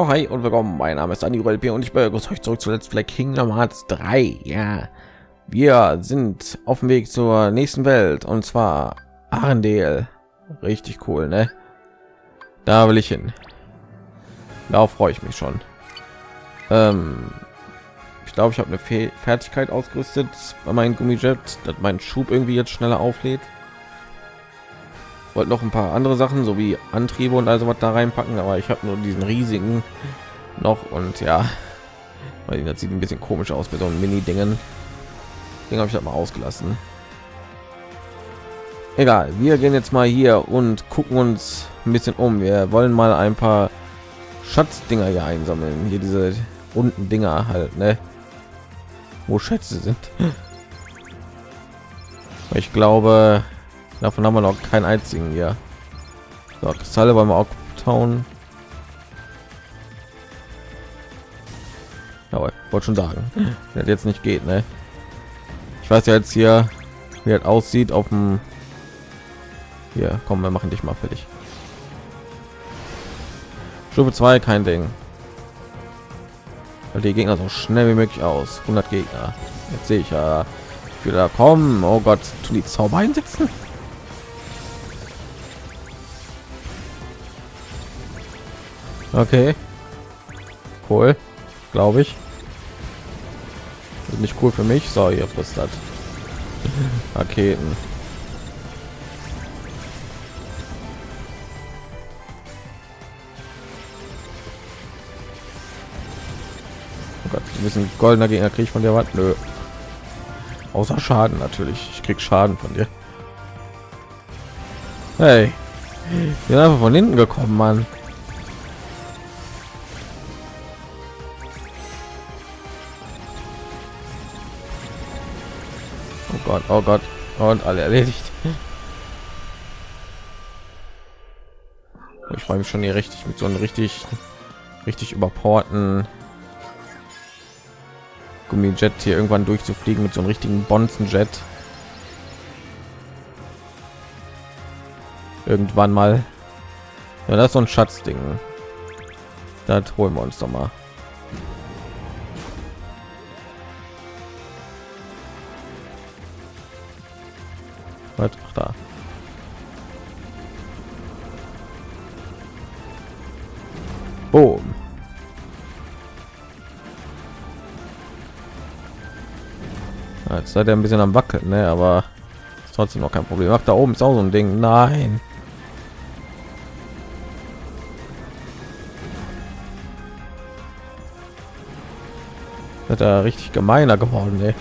Ja, hi und willkommen. Mein Name ist Andi Rolpe und ich begrüße euch zurück zu Let's Play Kingdom Hearts 3. Ja, wir sind auf dem Weg zur nächsten Welt und zwar Arendelle. Richtig cool, ne? Da will ich hin. Darauf freue ich mich schon. Ähm, ich glaube, ich habe eine Fe Fertigkeit ausgerüstet bei meinem Gummijet, dass mein Schub irgendwie jetzt schneller auflädt. Wollte noch ein paar andere Sachen sowie Antriebe und also was da reinpacken, aber ich habe nur diesen riesigen noch und ja, weil das sieht ein bisschen komisch aus mit so einem Mini-Dingen. Den habe ich halt mal ausgelassen. Egal, wir gehen jetzt mal hier und gucken uns ein bisschen um. Wir wollen mal ein paar Schatzdinger hier einsammeln. Hier diese runden Dinger halt, ne? Wo Schätze sind. Ich glaube, davon haben wir noch keinen einzigen hier. So, Kristalle beim Town. Ja, wollte schon sagen, das jetzt nicht geht, ne? Ich weiß ja jetzt hier, wie es aussieht auf dem. Hier, kommen wir machen dich mal fertig. Stufe 2, kein Ding. Weil die Gegner so schnell wie möglich aus. 100 Gegner. Jetzt sehe ich ja wieder kommen. Oh Gott, tun die Zauber einsetzen? Okay. Cool. Glaube ich. Ist nicht cool für mich. So, ihr frisst das. Raketen. Oh Gott, ein bisschen goldener Gegner krieg ich von dir was? Nö. Außer Schaden natürlich. Ich krieg Schaden von dir. Hey. Einfach von hinten gekommen, Mann. Gott, oh Gott. Und alle erledigt. Ich freue mich schon hier richtig mit so einem richtig, richtig überporten Gummijet hier irgendwann durchzufliegen mit so einem richtigen Bonzenjet. Irgendwann mal. Ja, das ist so ein Schatzding. Das holen wir uns doch mal. Was? Ach, da. Boom. Ja, Jetzt seid ihr ein bisschen am wackeln, ne? aber ist trotzdem noch kein Problem. Ach, da oben ist auch so ein Ding. Nein. Hat er richtig gemeiner geworden, ey.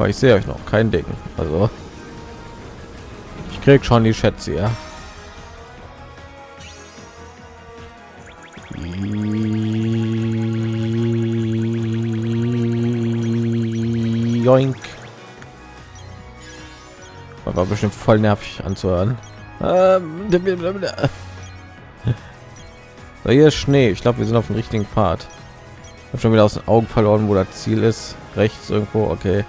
Aber ich sehe euch noch kein Ding. Also ich krieg schon die Schätze, ja. Joink. War bestimmt voll nervig anzuhören. Ähm, so, hier ist Schnee. Ich glaube, wir sind auf dem richtigen Pfad. Ich habe schon wieder aus den Augen verloren, wo das Ziel ist. Rechts irgendwo. Okay.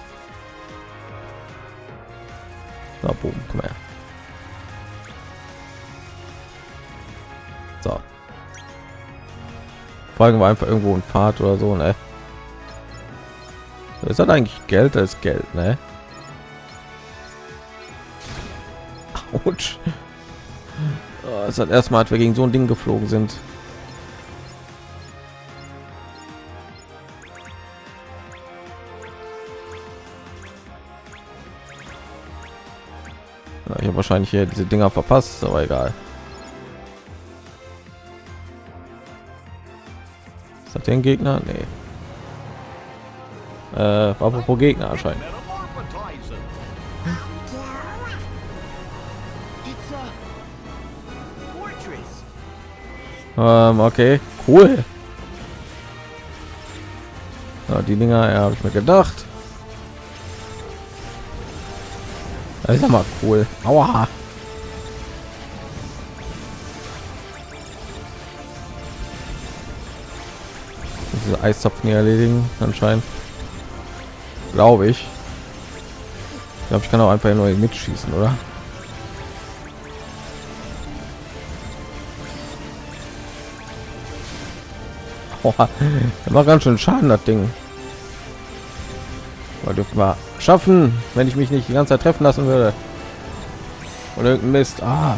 Folgen wir einfach irgendwo ein Pfad oder so, ne? Ist das eigentlich Geld als Geld, ne? Autsch. Oh, es hat erstmal, als wir gegen so ein Ding geflogen sind. Ich habe wahrscheinlich hier diese Dinger verpasst, aber egal. Den Gegner? Nee. Äh, apropos Gegner anscheinend. Ähm, okay, cool. Ja, die Dinger ja, habe ich mir gedacht. Das ist ja mal cool. Aua. Eiszapfen hier erledigen, anscheinend. Glaube ich. Ich glaube, ich kann auch einfach neu mitschießen, oder? Boah, macht ganz schön Schaden, das Ding. Aber dürfen wir schaffen, wenn ich mich nicht die ganze Zeit treffen lassen würde. Und irgendein Mist. Ah,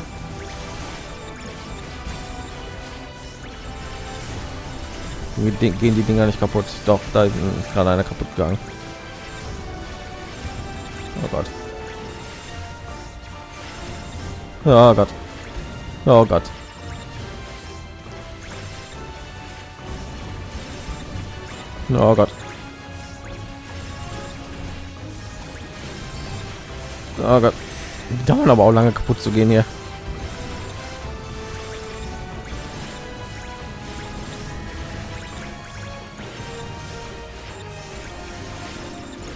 Gehen die Dinger nicht kaputt? Doch, da ist gerade einer kaputt gegangen. Oh Gott. Oh Gott. Oh Gott. Oh Gott. Oh Gott. Die dauern aber auch lange kaputt zu gehen hier.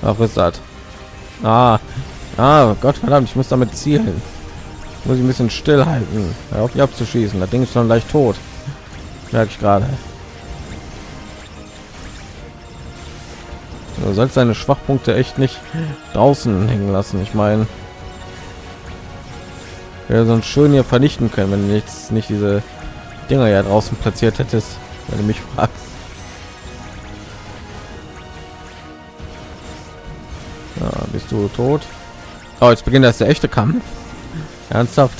Ach, ist das? Ah, ah, Gott verdammt, ich muss damit zielen. Muss ich ein bisschen stillhalten, auf die abzuschießen. Das Ding ist schon leicht tot. Merke ich gerade. Du sollst seine Schwachpunkte echt nicht draußen hängen lassen. Ich meine, ja, sonst schön hier vernichten können, wenn du jetzt nicht diese Dinger ja draußen platziert hättest, wenn du mich fragst. Du tot? Oh, jetzt beginnt das der echte Kampf. Ernsthaft?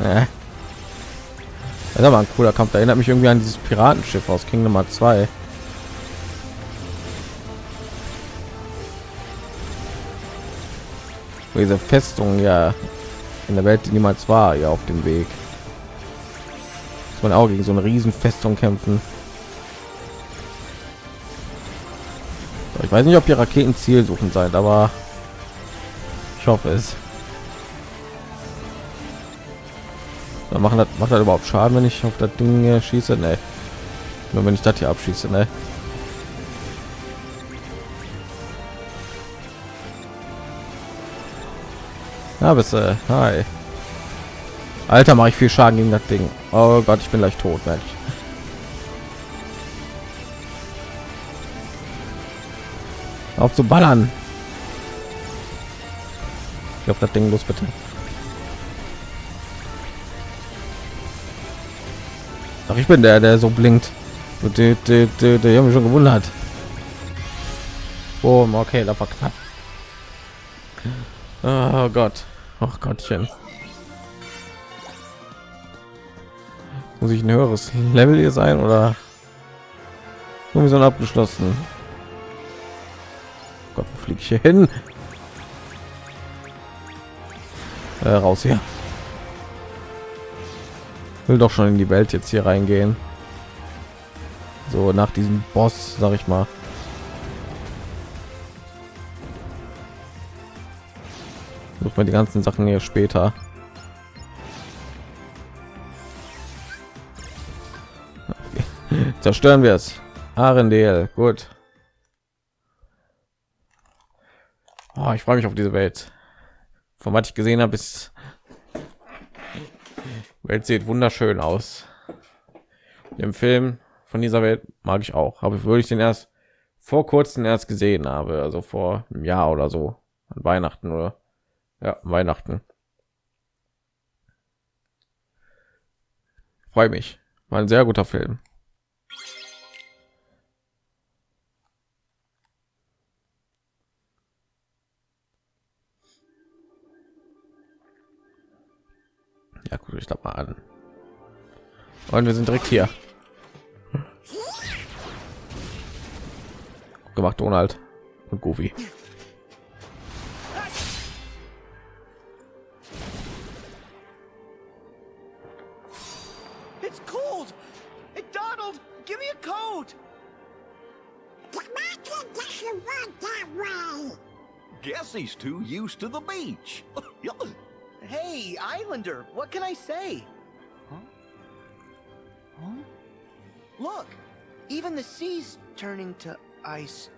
Äh. Das ist aber ein cooler Kampf. Da erinnert mich irgendwie an dieses Piratenschiff aus Kingdom Nummer 2. diese Festung ja in der Welt, die niemals war, ja auf dem Weg. Muss man auch gegen so eine riesen Festung kämpfen. Ich weiß nicht, ob die Raketen Ziel suchen seid, aber ich hoffe es. Dann machen das macht das überhaupt Schaden, wenn ich auf das Ding schieße? Nee. Nur wenn ich das hier abschieße, ne? Na, bist du? Hi. Alter, mache ich viel Schaden gegen das Ding. Oh Gott, ich bin gleich tot, Mensch. Auf zu ballern. Ich auf das Ding los, bitte. Ach, ich bin der, der so blinkt. Der, der, der, mich schon gewundert. Oh, okay, da war knapp. Oh Gott. Ach Gottchen. Muss ich ein höheres Level hier sein oder so abgeschlossen? Gott, wo fliege ich hier hin? Äh, raus hier will doch schon in die Welt jetzt hier reingehen. So nach diesem Boss, sag ich mal. Sucht die ganzen Sachen hier später. Zerstören wir es. Arendelle, gut. Oh, ich freue mich auf diese Welt. Von was ich gesehen habe, ist Welt sieht wunderschön aus. Im Film von dieser Welt mag ich auch, aber würde ich den erst vor kurzem erst gesehen habe, also vor einem Jahr oder so, an Weihnachten oder ja, Weihnachten. Freue mich. War ein sehr guter Film. Ja, guck ich da mal an. Und wir sind direkt hier. Gemacht Donald und Goofy. It's cold. Hey, Donald, give me a coat. Guess he's too used to the beach. Hey, Islander, what can I say? Huh? Huh? Look, even the sea's turning to ice.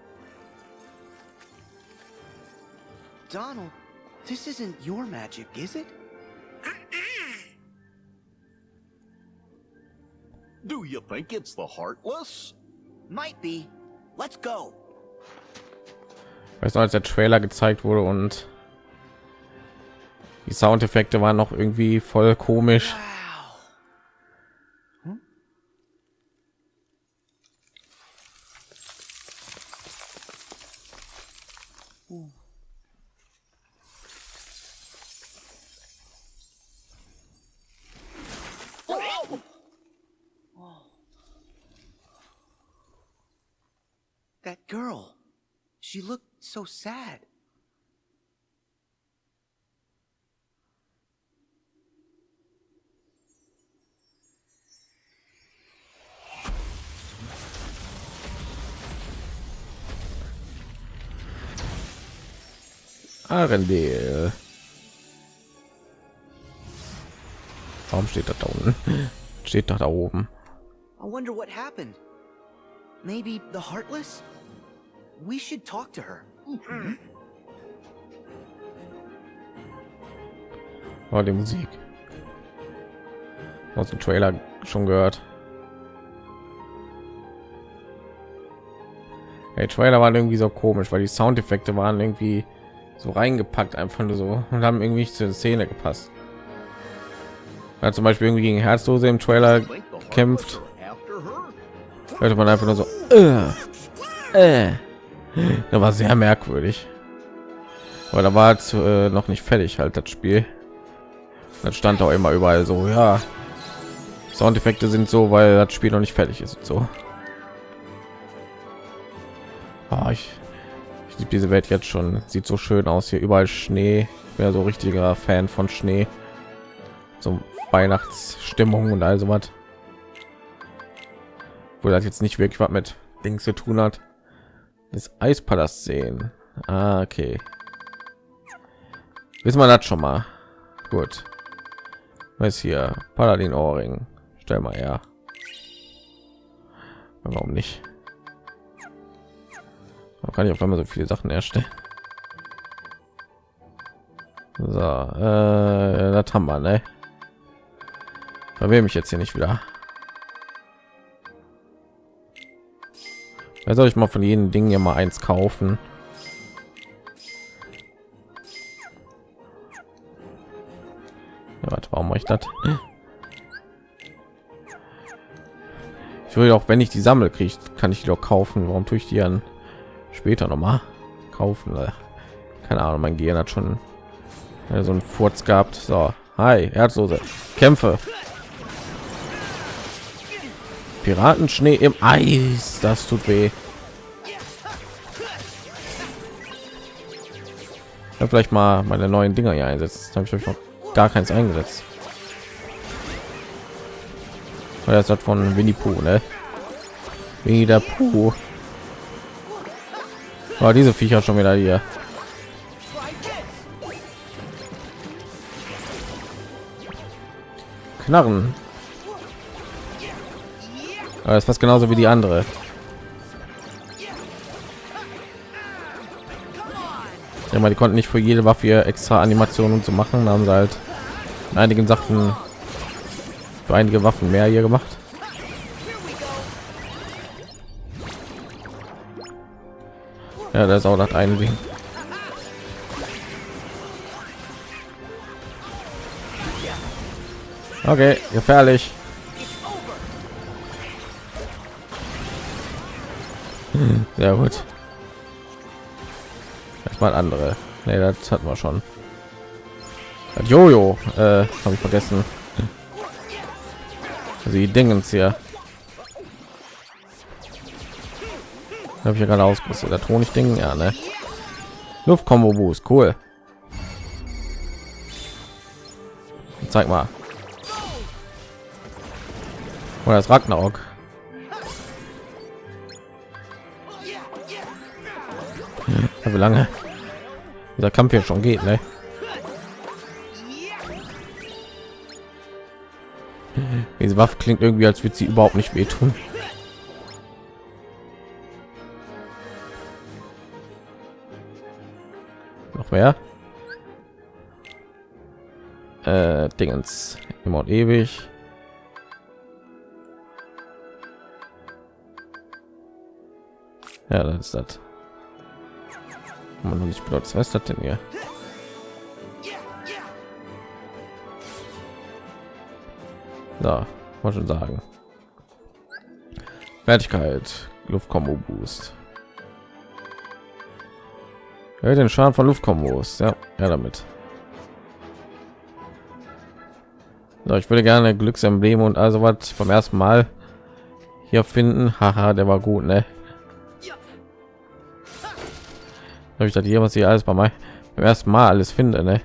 Donald, this isn't your magic, is it? Do you think it's the Heartless? Might be. Let's go. Weißt du, als der Trailer gezeigt wurde und die Soundeffekte waren noch irgendwie voll komisch. That girl. She looked so sad. Arendelle. Warum steht das da unten? Steht doch da oben. I wonder what happened. Maybe the Heartless? We should talk to her. Oh, die Musik. Aus dem Trailer schon gehört. Der Trailer war irgendwie so komisch, weil die Soundeffekte waren irgendwie so reingepackt, einfach nur so und haben irgendwie nicht zur Szene gepasst. Ja, zum Beispiel irgendwie gegen Herzdose im Trailer kämpft, hörte man einfach nur so. Äh, äh. Das war sehr merkwürdig. Aber da war es äh, noch nicht fertig halt das Spiel. Dann stand auch immer überall so, ja. Soundeffekte sind so, weil das Spiel noch nicht fertig ist und so. Ah, ich, liebe diese Welt jetzt schon. Sieht so schön aus hier überall Schnee. Ja so richtiger Fan von Schnee. So Weihnachtsstimmung und all sowas. Wo das jetzt nicht wirklich was mit Dings zu tun hat. Das Eispalast sehen. Ah, okay. Wissen wir das schon mal. Gut. Was hier? Paladin Ohrring. Stell mal her. Warum nicht? Man kann ich auf einmal so viele Sachen erstellen. So, äh, das haben wir, ne? Verwirre mich jetzt hier nicht wieder. Da soll ich mal von jedem Ding hier mal eins kaufen. Ja, warte, warum mache ich das? Ich will auch, wenn ich die sammle, kriege kann ich die doch kaufen. Warum tue ich die dann später noch mal kaufen? Keine Ahnung, mein Gehirn hat schon so einen Furz gehabt. So, hi, Herzlose, Kämpfe. Piratenschnee im Eis, das tut weh. Ja, vielleicht mal meine neuen Dinger hier einsetzt. Habe ich noch gar keins eingesetzt. Weil das hat von Winnie Pooh, ne? Winnie der Pooh. Oh, diese Viecher schon wieder hier. Knarren. Aber ist fast genauso wie die andere. Ja, mal die konnten nicht für jede Waffe extra Animationen zu machen, haben sie halt in einigen Sachen für einige Waffen mehr hier gemacht. Ja, das ist auch das eine Ding. Okay, gefährlich. Hm, Sehr gut. Erstmal andere. Nee, das hatten wir schon. Jojo, äh, habe ich vergessen. Also die Dingens hier. Habe ich ja gerade ausgerüstet. Der Honig Ding, ja, ne? Luftkombo Boost, cool. Zeig mal. Oder das Ragnarok. Ja, wie lange dieser Kampf hier schon geht, ne? Diese Waffe klingt irgendwie, als würde sie überhaupt nicht wehtun. Mehr? Äh, Dingens. Immer und ewig. Ja, das ist das. Man nicht benutzt. Was ist das denn hier? Da, muss schon sagen. Fertigkeit, Luftkombo Boost. Ja, den Schaden von Luftkombos. Ja, ja damit. So, ich würde gerne Glücksembleme und also was vom ersten Mal hier finden. Haha, der war gut, ne? Habe ich das hier, was ich alles bei meinem ersten Mal alles finde, ne?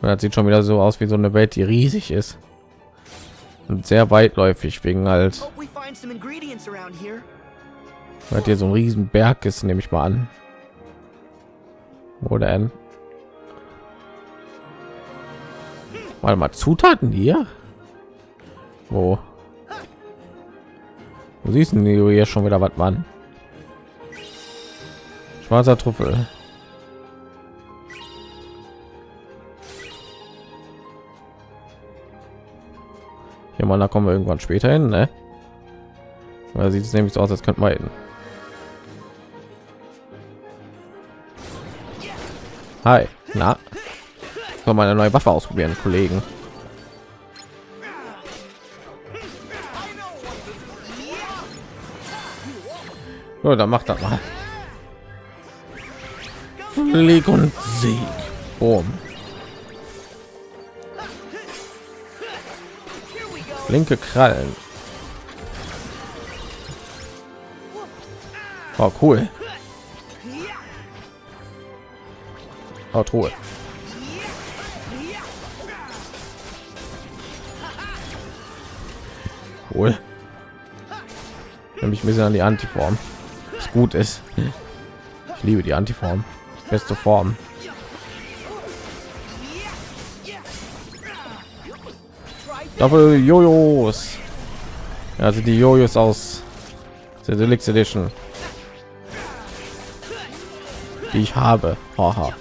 Und das sieht schon wieder so aus wie so eine Welt, die riesig ist und sehr weitläufig wegen halt, weil hier so ein riesen Berg ist, nehme ich mal an. Wo denn? Warte mal, Zutaten hier? Wo? Wo siehst du hier schon wieder was, Mann? Schwarzer Trüffel. Hier mal, da kommen wir irgendwann später hin, ne? Da sieht es nämlich so aus, als könnten wir hin. Hi, na? Soll mal eine neue Waffe ausprobieren, Kollegen. So, dann macht das mal. Flieg und Sieg. Boom. Linke Krallen. Oh, cool. Oh, Truhe. Cool. Nämlich ein bisschen an die Antiform. Was gut ist. Ich liebe die Antiform. Beste Form. Doppel Jojos. Also die Jojos aus der Deluxe Edition. Die ich habe. Haha.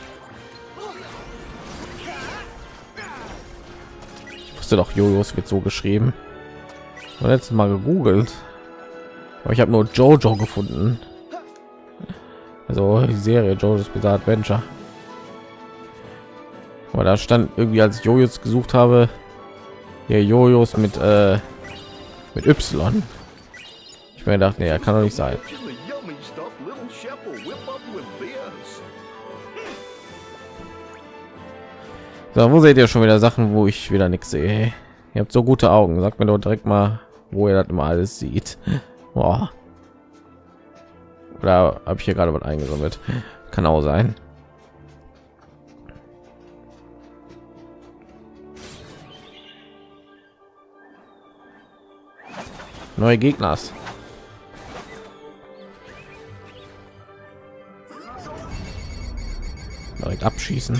Wusste doch, Jojos wird so geschrieben. Letztes Mal gegoogelt. Aber ich habe nur Jojo gefunden. Also die Serie Jojo's Bizarre Adventure. Aber da stand irgendwie, als ich Jojos gesucht habe, hier Jojos mit äh, mit Y. Ich mir gedacht, nee, kann doch nicht sein. So, wo seht ihr schon wieder Sachen, wo ich wieder nichts sehe? Ihr habt so gute Augen. Sagt mir doch direkt mal, wo ihr das immer alles sieht. Boah. Oder habe ich hier gerade was eingesammelt? Kann auch sein. Neue Gegners. Direkt abschießen.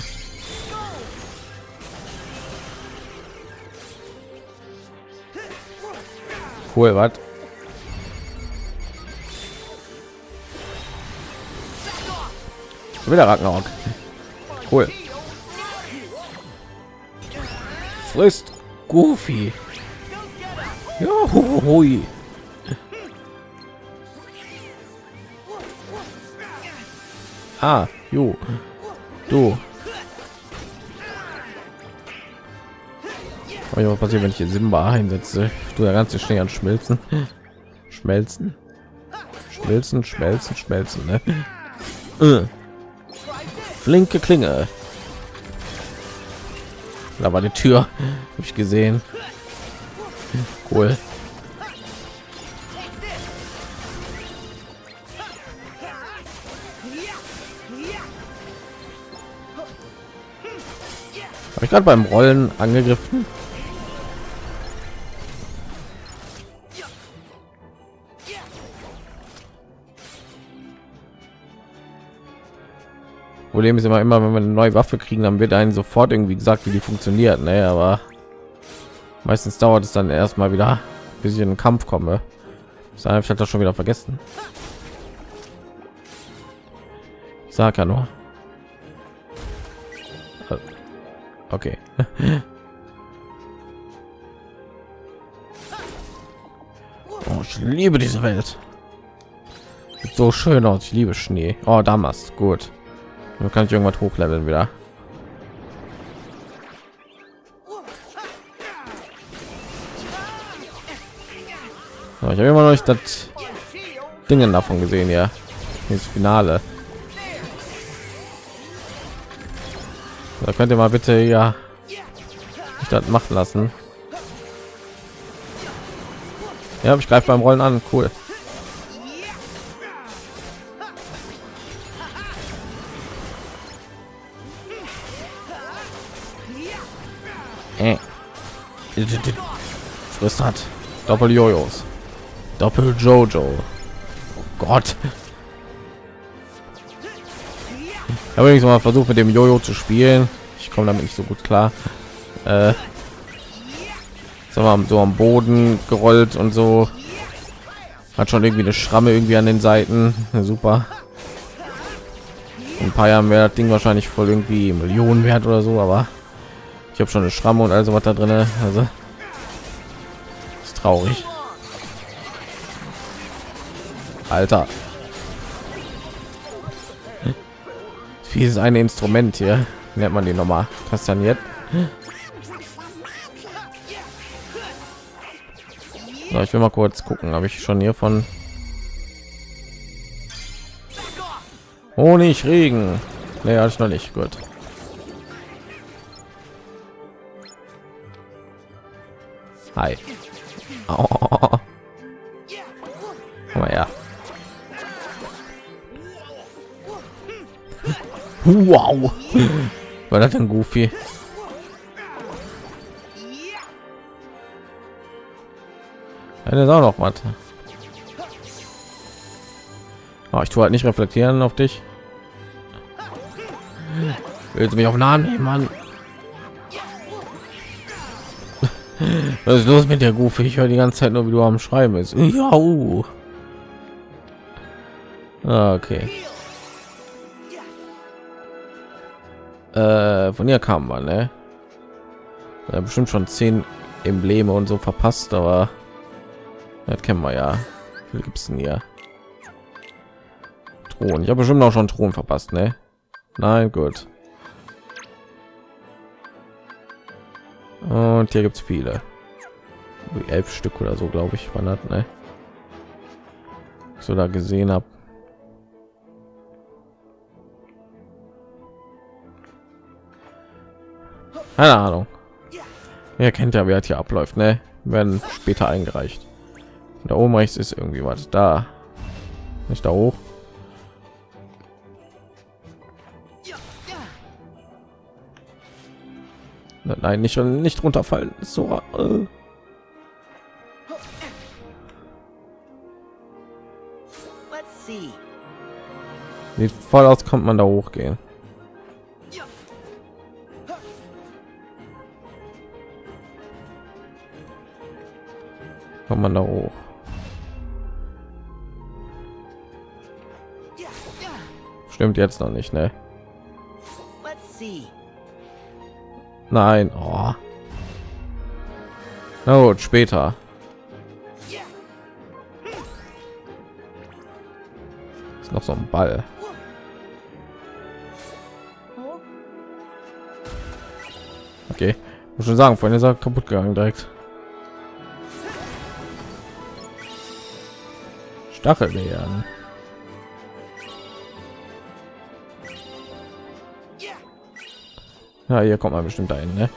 Cool, was? Wieder Ragnarok. Cool. Frisst Goofy. Ja, hu- hui. Ah, jo. Du. Was passiert, wenn ich hier Simba einsetze? Du der ganze Schnee an schmelzen. Schmelzen. Schmelzen, schmelzen, schmelzen, ne? Äh. Flinke Klinge. Da war die Tür. Habe ich gesehen. Cool. Habe ich gerade beim Rollen angegriffen? Problem ist immer, immer wenn wir eine neue Waffe kriegen, dann wird einen sofort irgendwie gesagt, wie die funktioniert. Ne, aber meistens dauert es dann erstmal wieder, bis ich in den Kampf komme. Ich hatte das schon wieder vergessen. Sag ja nur. Äh, Okay. Oh, ich liebe diese Welt. Sieht so schön aus. Ich liebe Schnee. Oh, damals gut. Dann kann ich irgendwas hochleveln wieder. Ich habe immer noch nicht das Dingen davon gesehen, ja. Das Finale. Da könnt ihr mal bitte ja das machen lassen. Ja, ich greife beim Rollen an. Cool. Frisst hat. Doppel Jojos. Doppel Jojo. Oh Gott. Ich habe mal versucht mit dem Jojo zu spielen. Ich komme damit nicht so gut klar. Äh, so, am, so am Boden gerollt und so. Hat schon irgendwie eine Schramme irgendwie an den Seiten. Super. In ein paar Jahren wäre das Ding wahrscheinlich voll irgendwie Millionen wert oder so, aber ich habe schon eine Schramme und also was da drin. Also ist traurig. Alter. Wie ist ein Instrument hier? Nennt man die nochmal? Kastaniert. So, ich will mal kurz gucken, habe ich schon hier von Honig Regen. Nee, hatte ich noch nicht. Gut. Hi. Oh. Komm her. Wow. War das ein Goofy? Ja, das ist auch noch was. Oh, ich tue halt nicht reflektieren auf dich. Willst du mich auf Namen nehmen, Mann? Was ist los mit der Goofy? Ich höre die ganze Zeit nur, wie du am Schreiben ist. Ja. Uh. Okay. Äh, von ihr kam man, ne? Ja, bestimmt schon zehn Embleme und so verpasst, aber das kennen wir ja. Wie gibt es denn hier? Thron. Ich habe bestimmt auch schon Thron verpasst, ne? Nein, gut. Und hier gibt es viele. Wie elf Stück oder so, glaube ich, war das, ne? So da gesehen habe. Keine Ahnung. Ihr kennt ja, wer hat hier abläuft, ne? Werden später eingereicht. Da oben rechts ist irgendwie was da. Nicht da hoch. Nein, nicht nicht runterfallen. So. Äh. Sieht voll aus, kommt man da hochgehen. Kommt man da hoch? Stimmt jetzt noch nicht, ne? Nein. Oh. Na gut, später. Ist noch so ein Ball. Okay, muss schon sagen, vorhin ist er kaputt gegangen direkt. Stachelbeeren. Ja, hier kommt man bestimmt ein, ne?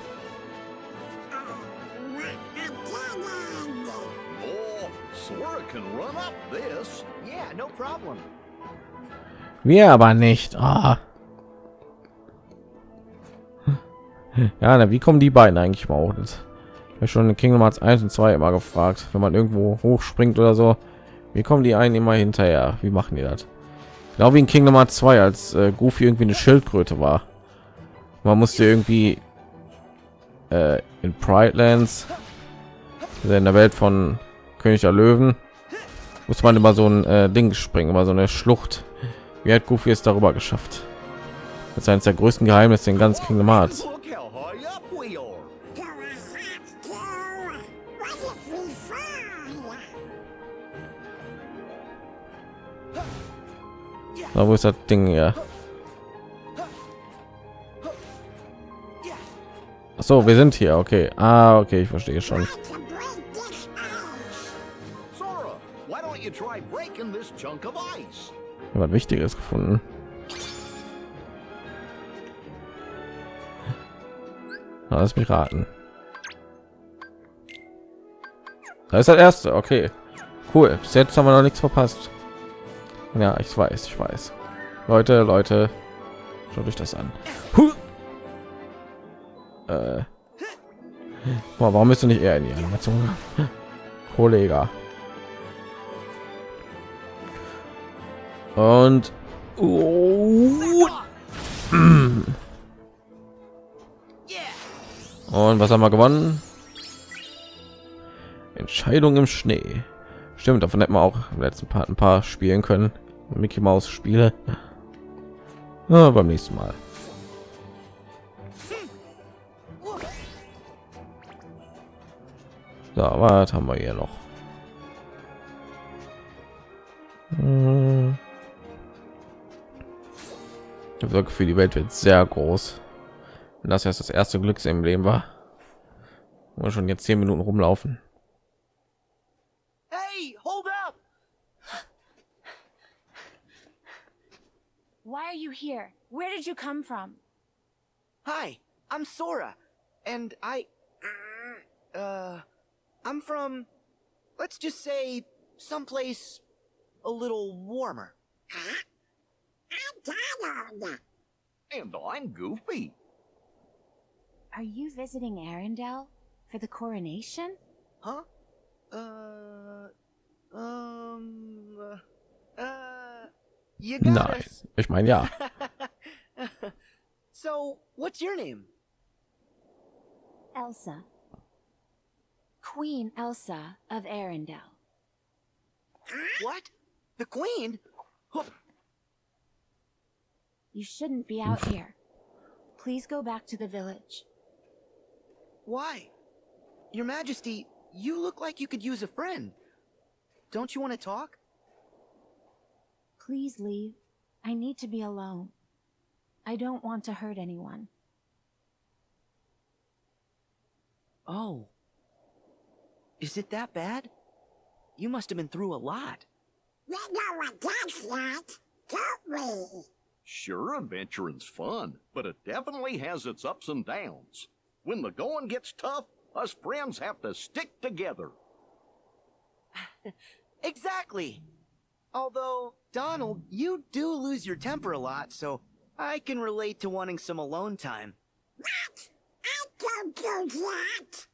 Wir aber nicht. Ah. Ja, na, wie kommen die beiden eigentlich mal hoch? Das schon in Kingdom Hearts 1 und 2 immer gefragt, wenn man irgendwo hochspringt oder so. Wie kommen die einen immer hinterher? Wie machen die das? Genau wie in Kingdom Hearts 2, als äh, Goofy irgendwie eine Schildkröte war. Man musste irgendwie äh, in Pride Lands, also in der Welt von König der Löwen, muss man immer so ein äh, Ding springen, immer so eine Schlucht. Wie hat Goofy es darüber geschafft? Das ist eines der größten Geheimnisse in ganz Kingdom Hearts. Na, wo ist das Ding hier? So, wir sind hier. Okay. Ah, okay, ich verstehe schon. Was Wichtiges gefunden. Lass mich raten. Da ist das erste. Okay, cool. Bis jetzt haben wir noch nichts verpasst. Ja, ich weiß, ich weiß. Leute, Leute, schaut euch das an. Huh. Äh. Boah, warum bist du nicht eher in die Animation? Kollege. Und oh. und was haben wir gewonnen? Entscheidung im Schnee. Stimmt, davon hätten wir auch im letzten Part ein paar spielen können. Mickey Maus Spiele. Ja, beim nächsten Mal. So, was haben wir hier noch? Hm. Ich habe das Gefühl, die Welt wird sehr groß. Und das erst das erste Glück im Leben war. Wo wir schon jetzt zehn Minuten rumlaufen. Hey, hold up! Why are you here? Where did you come from? Hi, I'm Sora, and I. Uh. I'm from. Let's just say. someplace. a little warmer. Huh? I'm Donald. And I'm Goofy. Are you visiting Arendelle for the coronation? Huh? Uh. Um. Uh. You got Nein, us. ich meine ja. so, what's your name? Elsa. Queen Elsa of Arendelle. What? The Queen? You shouldn't be out here. Please go back to the village. Why? Your Majesty, you look like you could use a friend. Don't you want to talk? Please leave. I need to be alone. I don't want to hurt anyone. Oh. Is it that bad? You must have been through a lot. We know what that's like, don't we? Sure, adventuring's fun, but it definitely has its ups and downs. When the going gets tough, us friends have to stick together. Exactly. Although, Donald, you do lose your temper a lot, so I can relate to wanting some alone time. What? I don't do that.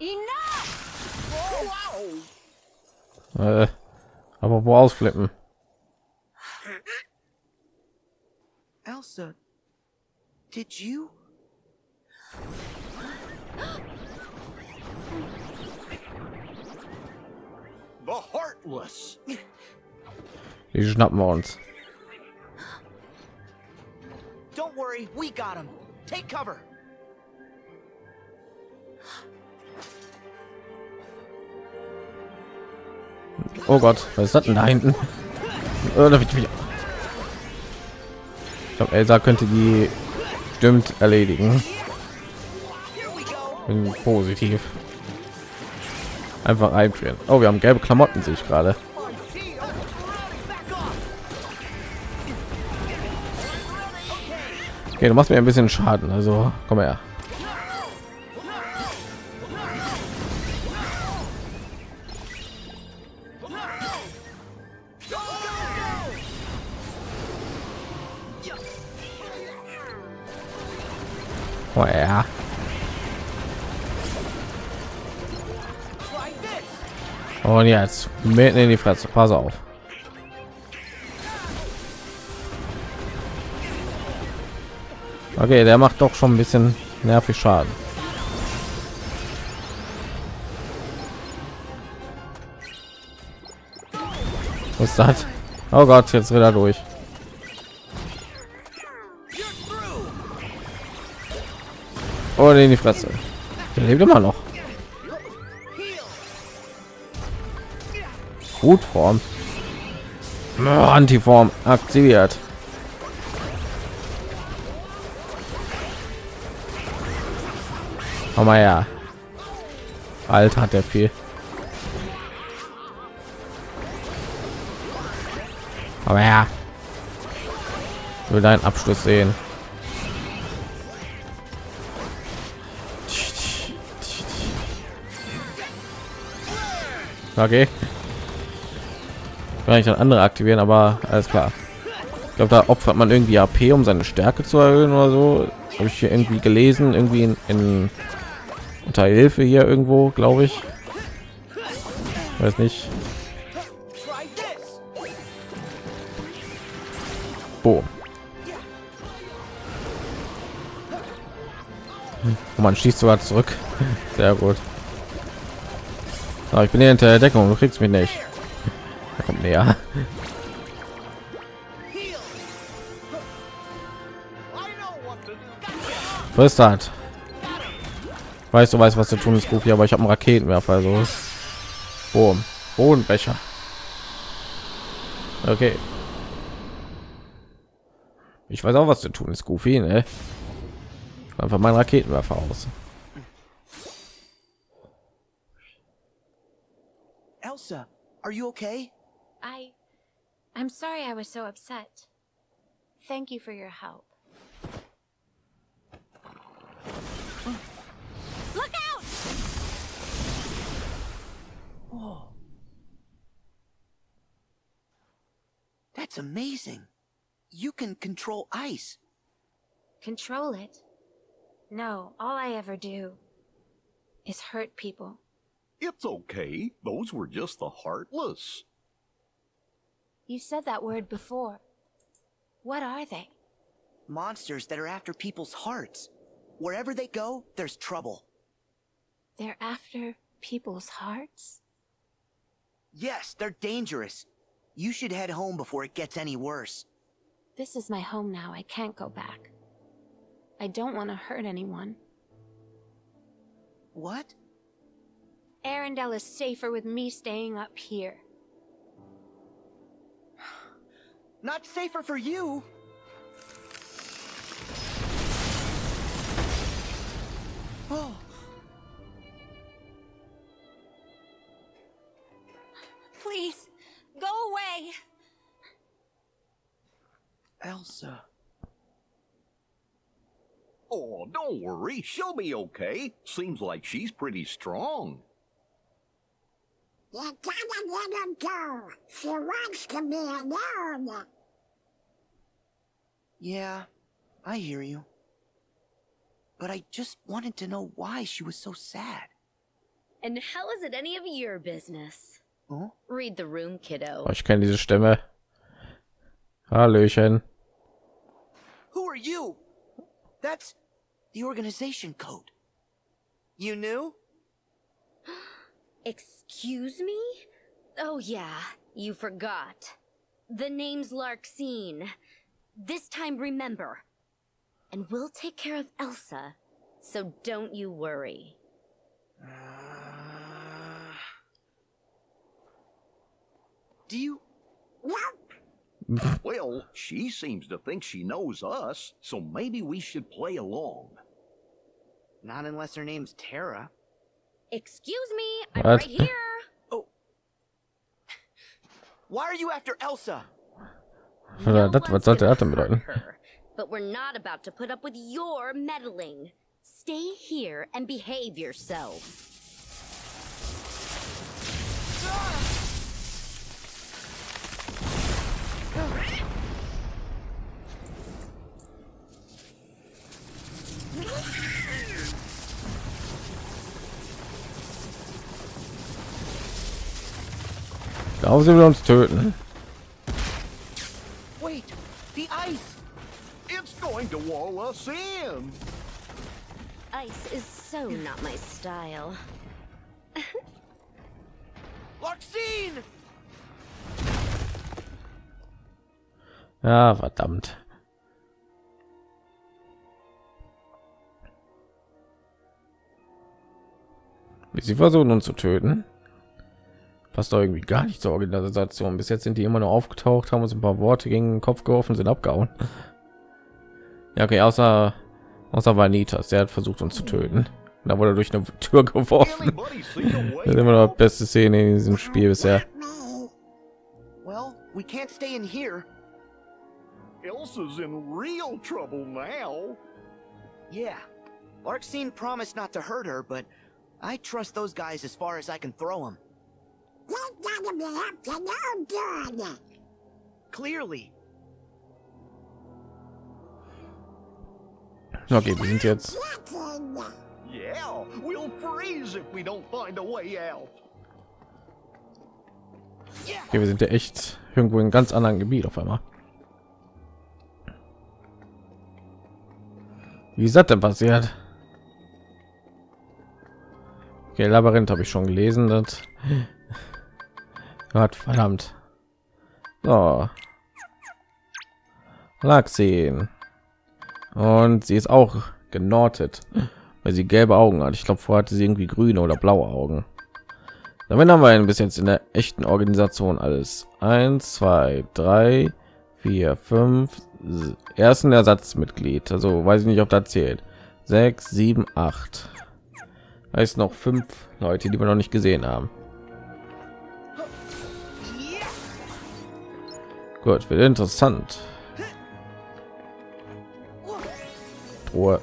Enough! Oh wow! Uh, Whoa! Äh, aber wo ausflippen? Elsa, did you? The Heartless! Die schnappen wir uns. Don't worry, we got him. Take cover. Oh Gott, was ist das denn da hinten? Äh, Ich glaube, Elsa könnte die stimmt erledigen. Bin positiv. Einfach einfrieren. Oh, wir haben gelbe Klamotten, sehe ich gerade. Okay, du machst mir ein bisschen Schaden, also komm her. Und jetzt mitten in die Fresse. Pass auf. Okay, der macht doch schon ein bisschen nervig Schaden. Was ist? Oh Gott, jetzt rennt er durch. Oh, in die Fresse. Der lebt immer noch. Heal. Gut Form. Oh, Antiform aktiviert. Komm mal ja. Alter, hat der viel. Aber ja. Will deinen Abschluss sehen. Okay. Kann ich dann andere aktivieren, aber alles klar. Ich glaube, da opfert man irgendwie AP, um seine Stärke zu erhöhen oder so. Habe ich hier irgendwie gelesen, irgendwie in, in unter Hilfe hier irgendwo, glaube ich. Weiß nicht. Boom. Und man schießt sogar zurück. Sehr gut. Aber ich bin hier hinter der Deckung, du kriegst mich nicht. Er näher. Was hat? Weißt du, weißt, was zu tun ist, Goofy, aber ich habe einen Raketenwerfer, also. Boom. Bodenbecher. Okay. Ich weiß auch, was zu tun ist, Goofy, ne? Einfach mein Raketenwerfer aus. Elsa, are you okay? I. I'm sorry I was so upset. Thank you for your help. Look out! Whoa. That's amazing. You can control ice. Control it? No, all I ever do is hurt people. It's okay. Those were just the heartless. You said that word before. What are they? Monsters that are after people's hearts. Wherever they go, there's trouble. They're after people's hearts? Yes, they're dangerous. You should head home before it gets any worse. This is my home now. I can't go back. I don't want to hurt anyone. What? Arendelle is safer with me staying up here. Not safer for you. Oh, Please, go away! Elsa. Oh, don't worry. She'll be okay. Seems like she's pretty strong. You gotta let her go. She wants to be alone. Yeah, I hear you. But I just wanted to know why she was so sad. And how is it any of your business? Huh? Read the room, kiddo. Oh, ich kenne diese Stimme. Hallöchen. Who are you? That's the organization code. You knew? Excuse me? Oh, yeah, you forgot. The name's Larkseen. This time, remember. And we'll take care of Elsa, so don't you worry. Uh, do you? Well, she seems to think she knows us, so maybe we should play along. Not unless her name's Tara. Excuse me, I'm What? right here. Oh. Why are you after Elsa? Oder das, was one's sollte gonna denn bedeuten? her, But we're not about to put up with your meddling. Stay here and behave yourselves. Glauben sie will uns töten. Wait, the ice! It's going to wall us in. Ice is so not my style. Larkseen! Ja, verdammt. Wie sie versuchen uns zu töten. Passt doch irgendwie gar nicht zur Organisation. Bis jetzt sind die immer nur aufgetaucht, haben uns ein paar Worte gegen den Kopf geworfen, sind abgehauen. Ja, okay, außer außer Vanitas, der hat versucht uns zu töten. Da wurde er durch eine Tür geworfen. Das ist immer noch die beste Szene in diesem Spiel bisher. We can't stay in here. Elsa's in real trouble now. Yeah. Larkseen promised not to hurt her, but I trust those guys as far as I can throw them. They're gonna be up to no good. Clearly. Okay, wir sind jetzt. Yeah, we'll freeze if we don't find a way out. Okay, wir sind ja echt irgendwo in einem ganz anderen Gebiet auf einmal. Wie ist das denn passiert? Okay, Labyrinth habe ich schon gelesen. Das Gott verdammt. So. Lag. Und sie ist auch genortet, weil sie gelbe Augen hat. Ich glaube, vorher hatte sie irgendwie grüne oder blaue Augen. Damit haben wir ein bis jetzt in der echten Organisation alles. Eins, zwei, drei, vier, fünf. s- Ersten Ersatzmitglied. Also weiß ich nicht, ob das zählt. Sechs, sieben, acht. Da ist noch fünf Leute, die wir noch nicht gesehen haben. Gut, wird interessant. Ruhe.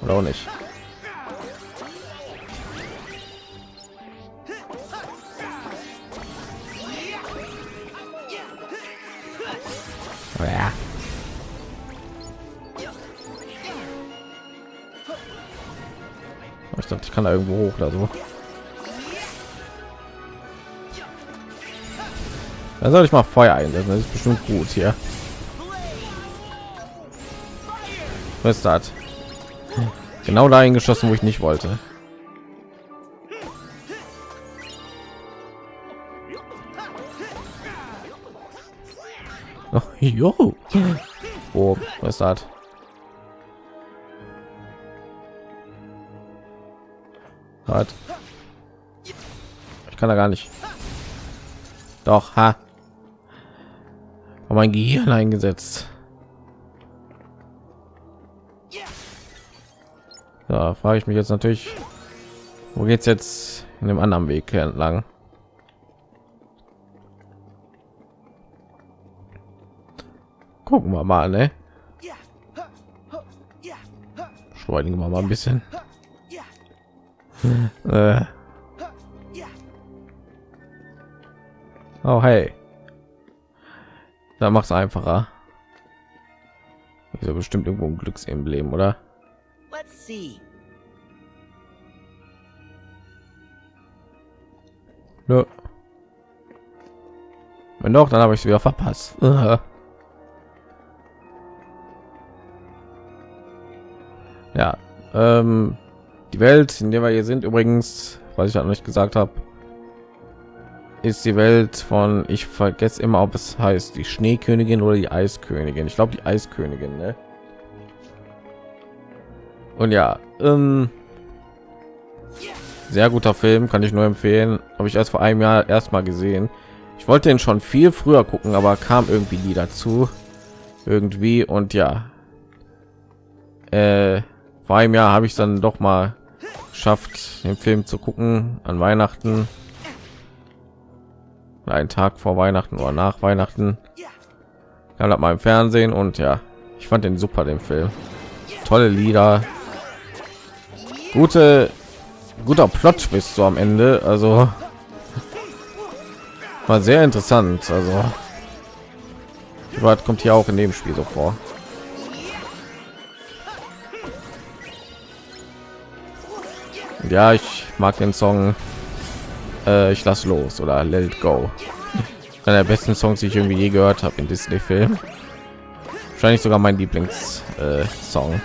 Oder auch nicht. Ja. Ich dachte, ich kann da irgendwo hoch oder so. Da soll ich mal Feuer einsetzen. Das ist bestimmt gut hier. Was ist das? Genau dahin geschossen, wo ich nicht wollte. Oh, jo. Oh, was ist das? Was? Ich kann da gar nicht. Doch, ha. Aber mein Gehirn eingesetzt. Da frage ich mich jetzt natürlich, wo geht's jetzt in dem anderen Weg entlang? Gucken wir mal, ne? Beschleunigen wir mal ein bisschen. Äh, oh hey, da macht's einfacher. Ist ja bestimmt irgendwo ein Glücksemblem, oder? Let's see. Nö. Wenn doch, dann habe ich es wieder verpasst. Ja, ähm, die Welt, in der wir hier sind, übrigens, was ich halt noch nicht gesagt habe, ist die Welt von, ich vergesse immer, ob es heißt die Schneekönigin oder die Eiskönigin. Ich glaube die Eiskönigin, ne? Und ja, ähm, sehr guter Film, kann ich nur empfehlen. Habe ich erst vor einem Jahr erst mal gesehen. Ich wollte den schon viel früher gucken, aber kam irgendwie nie dazu. Irgendwie und ja, äh, vor einem Jahr habe ich dann doch mal geschafft, den Film zu gucken an Weihnachten. Einen Tag vor Weihnachten oder nach Weihnachten. Kam das mal im Fernsehen und ja, ich fand den super, den Film. Tolle Lieder, gute guter plot bis so am ende also. War sehr interessant also. Was kommt hier auch in dem spiel so vor. Ja ich mag den song äh, ich lass los oder let it go einer der besten songs die ich irgendwie je gehört habe in disney film wahrscheinlich sogar mein lieblings äh, song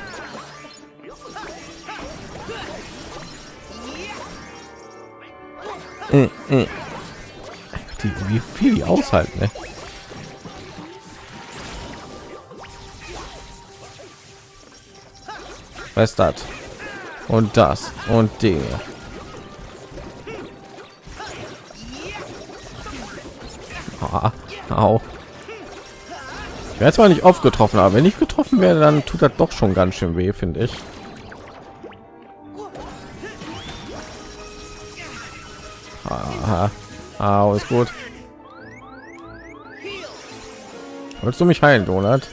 Mm, mm. die, wie viel die aushalten ne? was ist das und das und Dinge. Au. Ich werde zwar nicht oft getroffen, aber wenn ich getroffen werde, dann tut das doch schon ganz schön weh, finde ich. Aha. Au, ist gut. Wolltest du mich heilen, Donut?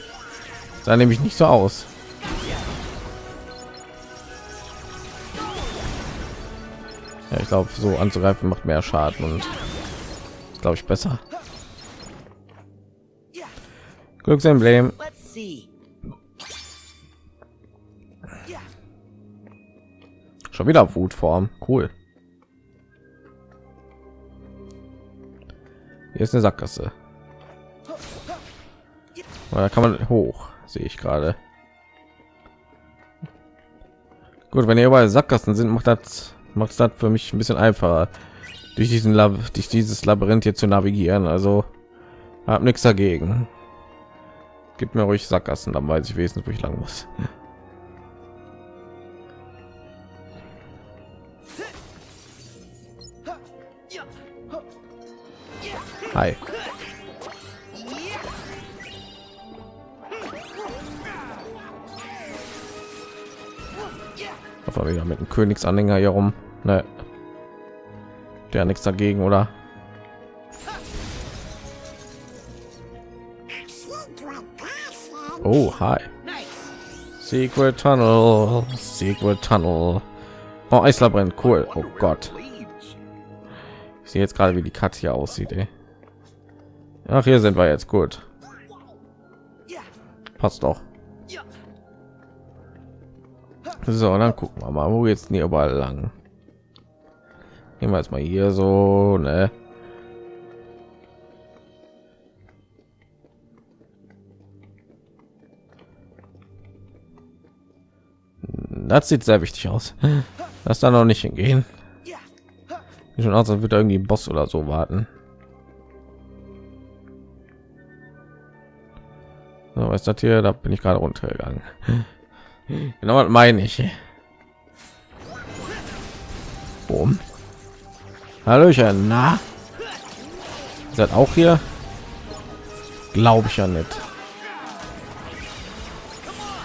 Sah nämlich nicht so aus. Ja, ich glaube, so anzugreifen macht mehr Schaden und glaube ich besser. Glücksemblem. Schon wieder Wutform. Cool. Hier ist eine Sackgasse. Oh, Da kann man hoch, sehe ich gerade. Gut, wenn ihr überall Sackgassen sind, macht das macht das für mich ein bisschen einfacher, durch diesen Lab durch dieses Labyrinth hier zu navigieren. Also hab nichts dagegen. Gib mir ruhig Sackgassen, dann weiß ich wenigstens, wo ich lang muss. Hi. Auf wieder mit dem Königsanhänger hier rum. Ne. Der nichts dagegen, oder? Oh, hi. Secret Tunnel. Secret Tunnel. Oh, Eislabyrinth, cool. Oh Gott. Ich sehe jetzt gerade, wie die Katze hier aussieht. Ey. Ach, hier sind wir jetzt gut. Passt doch. So, dann gucken wir mal, wo jetzt nie überall lang. Nehmen wir jetzt mal hier so, ne? Das sieht sehr wichtig aus. Lass da noch nicht hingehen. Sieht schon aus, wird irgendwie Boss oder so warten. So, was ist das hier? Da bin ich gerade runtergegangen. Genau, meine ich. Boom. Hallöchen, na? Seid auch hier? Glaube ich ja nicht.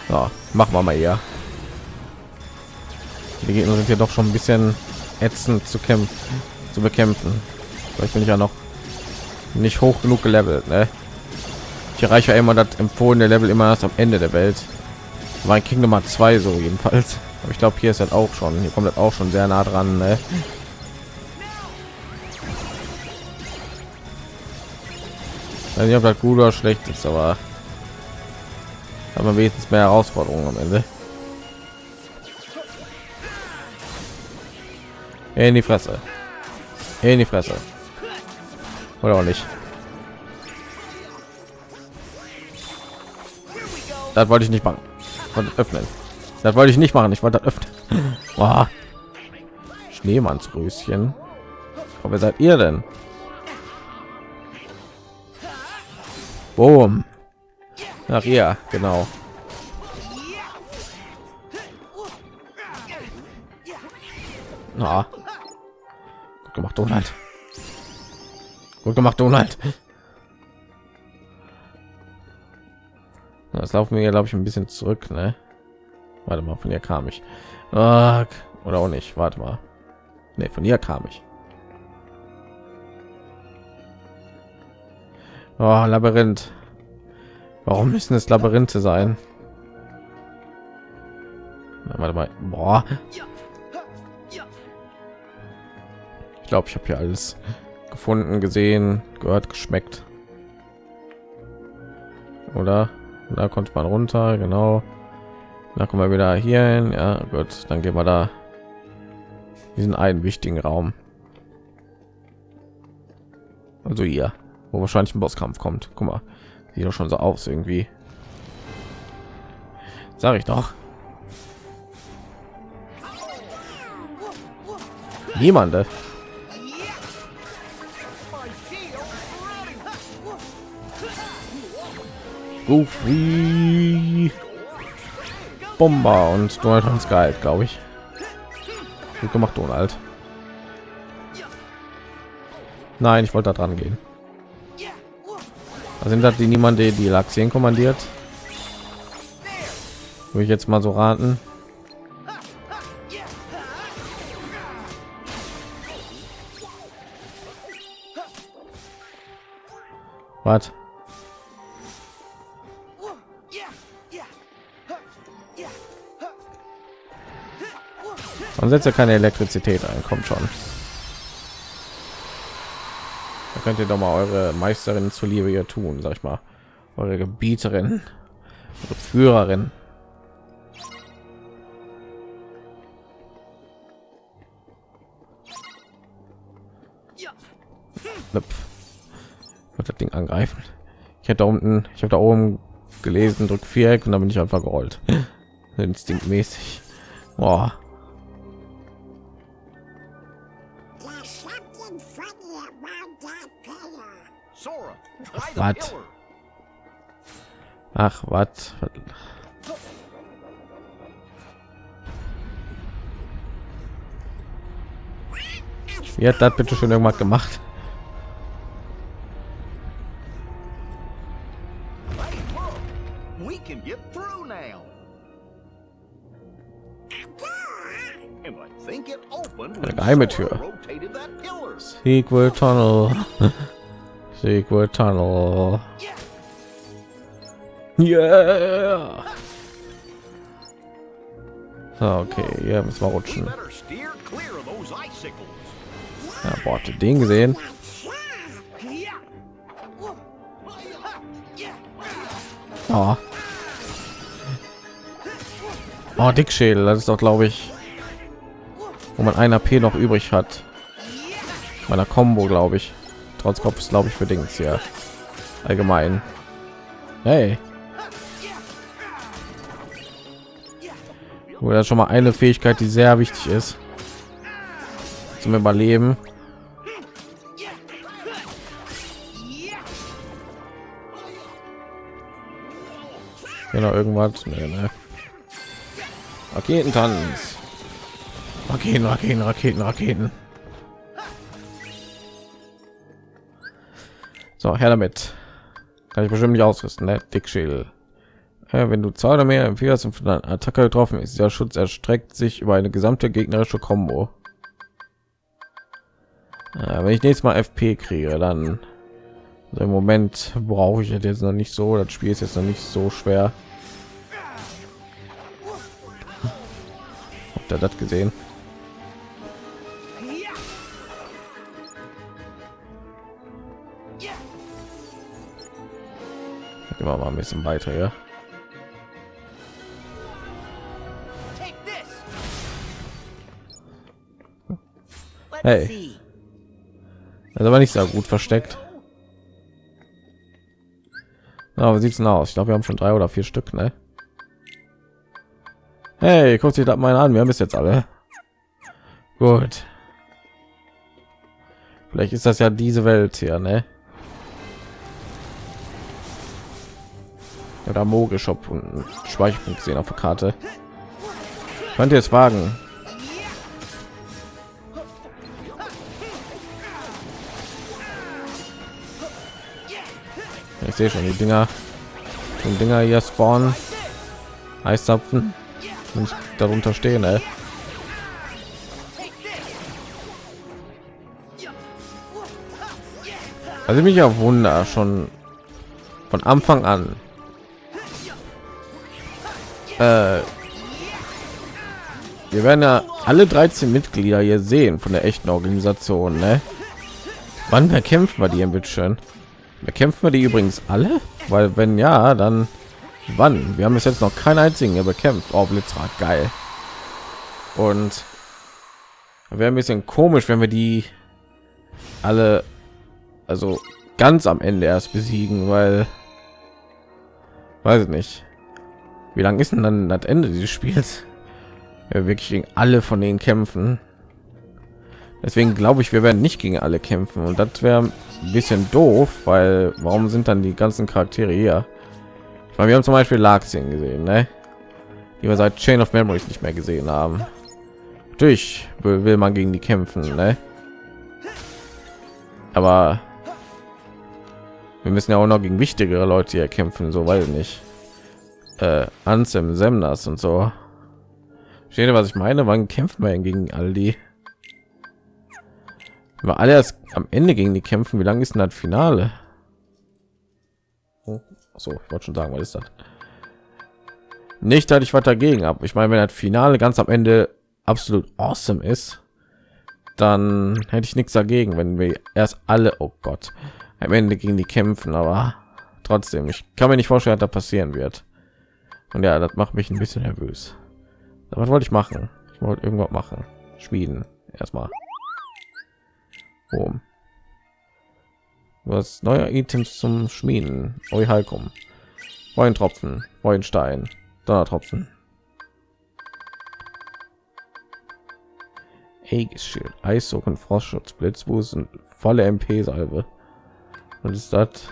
So, machen wir mal hier. Die Gegner sind ja doch schon ein bisschen ätzend zu kämpfen, zu bekämpfen. Vielleicht bin ich ja noch nicht hoch genug gelevelt. Ne? Ich erreiche ja immer das empfohlene Level immer erst am Ende der Welt. War in Kingdom Hearts 2 so jedenfalls. Aber ich glaube, hier ist das auch schon. Hier kommt das auch schon sehr nah dran. Ne? Ich weiß nicht, ob das gut oder schlecht ist, aber haben wir wenigstens mehr Herausforderungen am Ende. In die Fresse. In die Fresse. Oder auch nicht. Das wollte ich nicht machen. Wollte öffnen. Das wollte ich nicht machen. Ich wollte öffnen. Boah. Schneemannsröschen. Aber seid ihr denn? Boom. Nach ihr, genau. Na. Gut gemacht, Donald. Gut gemacht, Donald. Das laufen wir, glaube ich, ein bisschen zurück, ne? Warte mal, von hier kam ich. Oder auch nicht. Warte mal. Ne, von hier kam ich. Oh, Labyrinth. Warum müssen es Labyrinthe sein? Na, warte mal. Boah. Glaube, ich habe hier alles gefunden, gesehen, gehört, geschmeckt. Oder? Da konnte man runter, genau. Da kommen wir wieder hier hin. Ja, gut, dann gehen wir da diesen einen wichtigen Raum. Also hier, wo wahrscheinlich ein Bosskampf kommt. Guck mal, sieht doch schon so aus irgendwie. Sag ich doch. Niemande. Goofy. Bomber und Donald Hans Geil, glaube ich. Gut gemacht, Donald. Nein, ich wollte da dran gehen. Also sind das die niemand, die die Laxien kommandiert? Würde ich jetzt mal so raten. Was? Setzt ja keine Elektrizität ein, kommt schon. Da könnt ihr doch mal eure Meisterin zuliebe hier tun, sag ich mal. Eure Gebieterin, eure Führerin. Wird das Ding angreifen. Ich hätte da unten, ich habe da oben gelesen, drück Viereck und dann bin ich einfach gerollt. Instinktmäßig. Boah. Pillar. Ach, was? Wie hat das bitte schon irgendwas gemacht? When geheime Tür. Sequel Tunnel. Sequel Tunnel. Yeah. So, okay, hier müssen wir rutschen. Ja, boah, den gesehen? Oh. Oh, Dickschädel, das ist doch, glaube ich, wo man ein AP noch übrig hat. Meiner Combo, glaube ich. Trotz Kopf ist, glaube ich, für Dings hier. Allgemein. Hey. Oder schon mal eine Fähigkeit, die sehr wichtig ist zum Überleben. Genau, irgendwas. Nee, nee. Raketentanz. Raketen, Raketen, Raketen, Raketen. So, her damit. Kann ich bestimmt nicht ausrüsten, ne? Dickschädel. Ja, wenn du zwei oder mehr von einer Attacke getroffen ist, der Schutz erstreckt sich über eine gesamte gegnerische Combo. Ja, wenn ich nächstes Mal FP kriege, dann also im Moment brauche ich jetzt noch nicht so. Das Spiel ist jetzt noch nicht so schwer. Habt ihr das gesehen? Wir mal ein bisschen weiter, ja. Hey. Das aber nicht sehr gut versteckt. Na, wie sieht's denn aus? Ich glaube, wir haben schon drei oder vier Stück, ne? Hey, guckt sich das mal an. Wir haben es jetzt alle. Gut. Vielleicht ist das ja diese Welt hier, ne? Oder Mogeshop und einen Speicherpunkt sehen auf der Karte. Könnt ihr es wagen? Ich sehe schon die Dinger, die Dinger hier spawnen, Eiszapfen, ich darunter stehen, ey. Also mich ja Wunder schon von Anfang an. Äh, wir werden ja alle 13 Mitglieder hier sehen von der echten Organisation, ne? Wann bekämpfen wir die ein bisschen? Bekämpfen wir die übrigens alle? Weil wenn ja, dann wann? Wir haben bis jetzt noch keinen einzigen hier bekämpft. Oh, Blitzrad, geil. Und wäre ein bisschen komisch, wenn wir die alle, also ganz am Ende erst besiegen, weil weiß ich nicht. Wie lang ist denn dann das Ende dieses Spiels? Ja, wirklich gegen alle von denen kämpfen. Deswegen glaube ich, wir werden nicht gegen alle kämpfen und das wäre ein bisschen doof, weil warum sind dann die ganzen Charaktere hier? Ich meine, wir haben zum Beispiel Larxien gesehen, ne? die wir seit Chain of Memories nicht mehr gesehen haben. natürlich will, will man gegen die kämpfen ne? aber wir müssen ja auch noch gegen wichtigere leute hier kämpfen so weil nicht äh, Ansem Semnas und so. Steht ihr, was ich meine? Wann kämpfen wir gegen all die? Wir alle erst am ende gegen die kämpfen. Wie lange ist denn das finale? Oh, so ich wollte schon sagen was ist das? Nicht dass ich was dagegen habe ich meine wenn das finale ganz am ende absolut awesome ist dann hätte ich nichts dagegen wenn wir erst alle oh gott am ende gegen die kämpfen. Aber trotzdem ich kann mir nicht vorstellen dass da passieren wird und ja das macht mich ein bisschen nervös was wollte ich machen ich wollte irgendwas machen schmieden erstmal Boom. was neue items zum schmieden oh, Halkum. Weintropfen, Weinstein, Donnertropfen. Aegis-Schild, und Frostschutz, Blitzwust und volle MP-Salbe. Und ist das?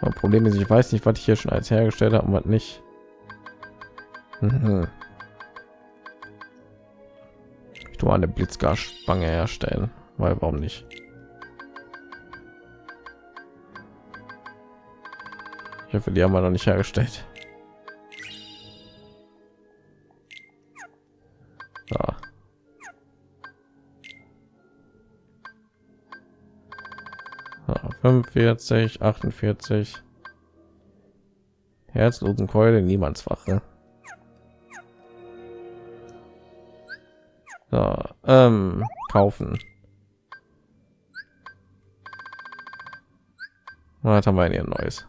Problem ist, ich weiß nicht, was ich hier schon als hergestellt habe und was nicht. Mhm. Ich tue eine Blitzgasspange herstellen, weil warum nicht? Ich hoffe, die haben wir noch nicht hergestellt. Ja. 45, 48. Herzlosen Keule, niemandswache. So, ähm, kaufen. Was haben wir hier neues?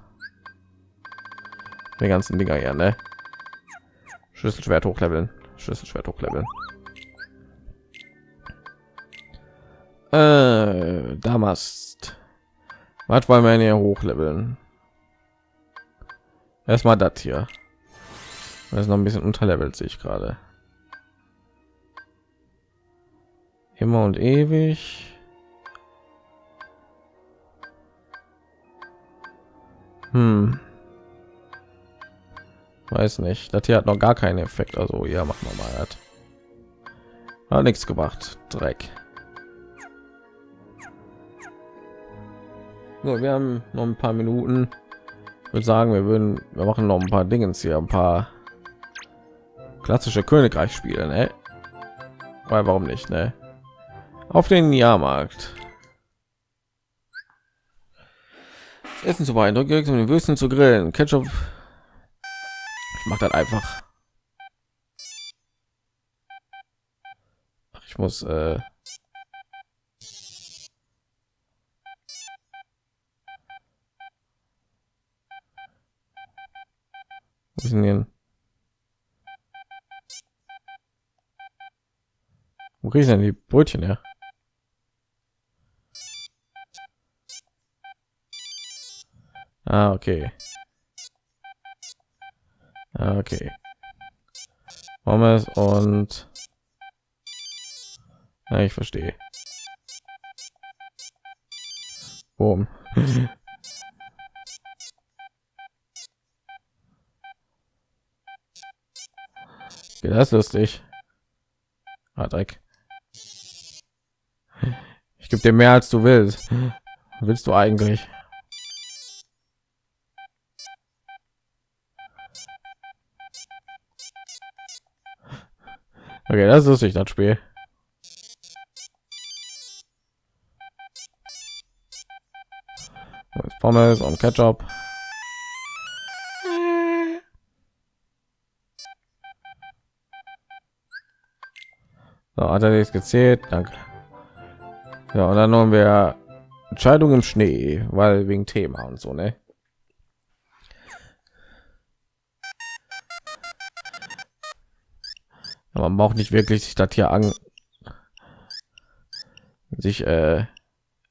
Die ganzen Dinger hier, ne? Schlüsselschwert hochleveln, Schlüsselschwert hochleveln. Äh, damals. Was wollen wir hier hochleveln? Erstmal das hier. Das ist noch ein bisschen unterlevelt, sehe ich gerade. Immer und ewig. Hm. Weiß nicht. Das hier hat noch gar keinen Effekt. Also ja, machen wir mal. Hat, hat nichts gemacht. Dreck. So, wir haben noch ein paar Minuten. Ich würde sagen, wir würden, wir machen noch ein paar Dinge hier, ein paar klassische Königreich spielen, ne? Weil warum nicht, ne? auf den Jahrmarkt. Essen zu beeindrucken, um den Würsten zu grillen. Ketchup. Ich mache das einfach. Ach, ich muss. Äh Denn? Wo kriege ich denn die Brötchen her? Ah, okay. Ah, okay. Pommes und ja, ich verstehe. Boom. das ist lustig. Ah, Dreck. Ich gebe dir mehr als du willst. Willst du eigentlich? Okay, das ist nicht das Spiel. Pommes und Ketchup. So, hat er jetzt gezählt? Danke. Ja, und dann haben wir Entscheidung im Schnee, weil wegen Thema und so, ne? man braucht nicht wirklich sich das hier an sich äh,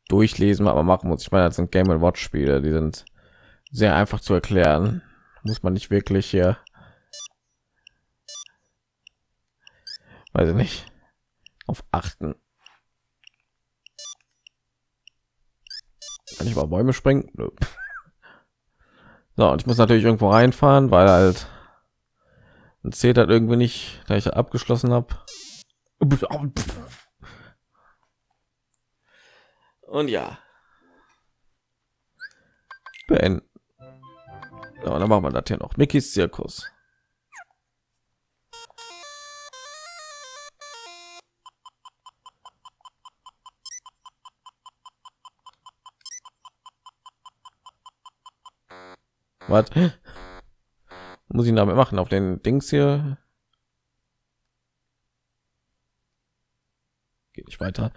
durchlesen aber machen muss ich meine das sind game watch spiele die sind sehr einfach zu erklären muss man nicht wirklich hier weiß ich nicht auf achten kann ich mal bäume springen So, und ich muss natürlich irgendwo reinfahren, weil halt und zählt halt irgendwie nicht, da ich abgeschlossen habe. Und ja, beenden. So, dann machen wir das hier noch. Mickys Zirkus. Was? Muss ich damit machen? Auf den Dings hier? Geht nicht weiter.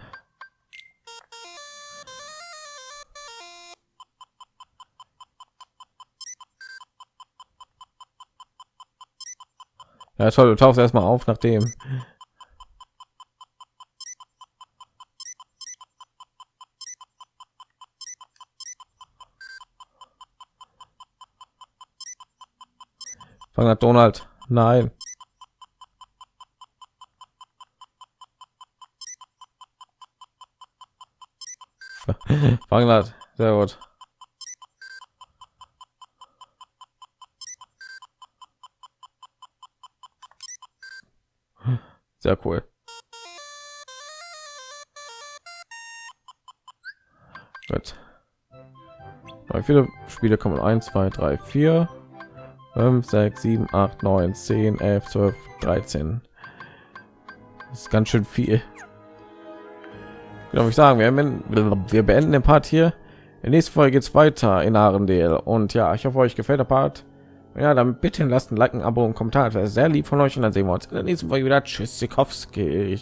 Ja, toll, du tauchst erstmal auf, nachdem. Hat Donald. Nein. Fangen hat. Sehr gut. Sehr cool. Gut. Wie viele Spiele kommen? 1, 2, 3, 4, 5, 6, 7, 8, 9, 10, 11, 12, 13. Das ist ganz schön viel. Genau, ich sagen, wir, wir beenden den Part hier. In der nächsten Folge geht es weiter in Arendelle. Und ja, ich hoffe, euch gefällt der Part. Ja, dann bitte lasst ein Like, ein Abo und Kommentar. Das wäre sehr lieb von euch. Und dann sehen wir uns in der nächsten Folge wieder. Tschüss, Sikowski.